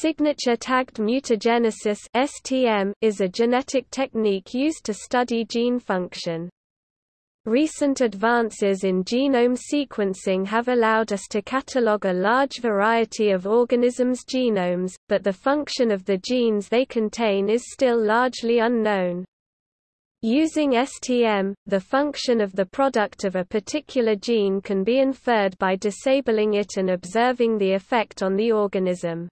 Signature tagged mutagenesis (STM) is a genetic technique used to study gene function. Recent advances in genome sequencing have allowed us to catalogue a large variety of organisms' genomes, but the function of the genes they contain is still largely unknown. Using STM, the function of the product of a particular gene can be inferred by disabling it and observing the effect on the organism.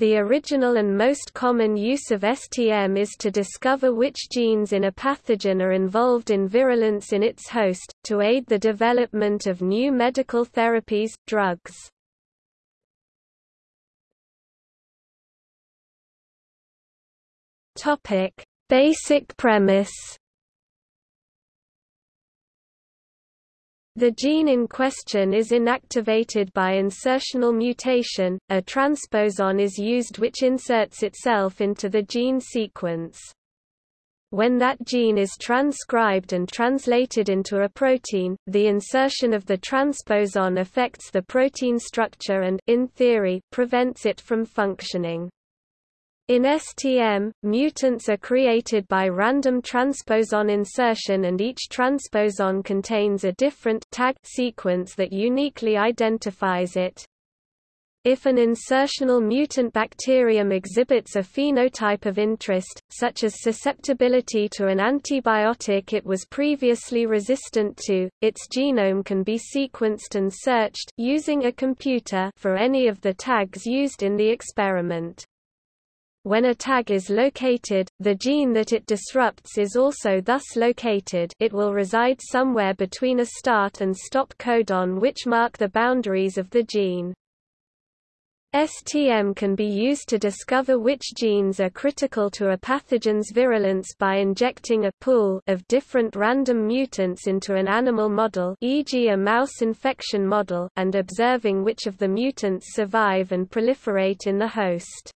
The original and most common use of STM is to discover which genes in a pathogen are involved in virulence in its host, to aid the development of new medical therapies, drugs. Basic premise The gene in question is inactivated by insertional mutation, a transposon is used which inserts itself into the gene sequence. When that gene is transcribed and translated into a protein, the insertion of the transposon affects the protein structure and, in theory, prevents it from functioning. In STM, mutants are created by random transposon insertion and each transposon contains a different tag sequence that uniquely identifies it. If an insertional mutant bacterium exhibits a phenotype of interest, such as susceptibility to an antibiotic it was previously resistant to, its genome can be sequenced and searched using a computer for any of the tags used in the experiment. When a tag is located, the gene that it disrupts is also thus located it will reside somewhere between a start and stop codon which mark the boundaries of the gene. STM can be used to discover which genes are critical to a pathogen's virulence by injecting a pool of different random mutants into an animal model e.g. a mouse infection model and observing which of the mutants survive and proliferate in the host.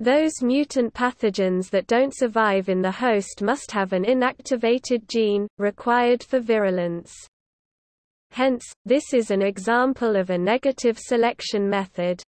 Those mutant pathogens that don't survive in the host must have an inactivated gene, required for virulence. Hence, this is an example of a negative selection method.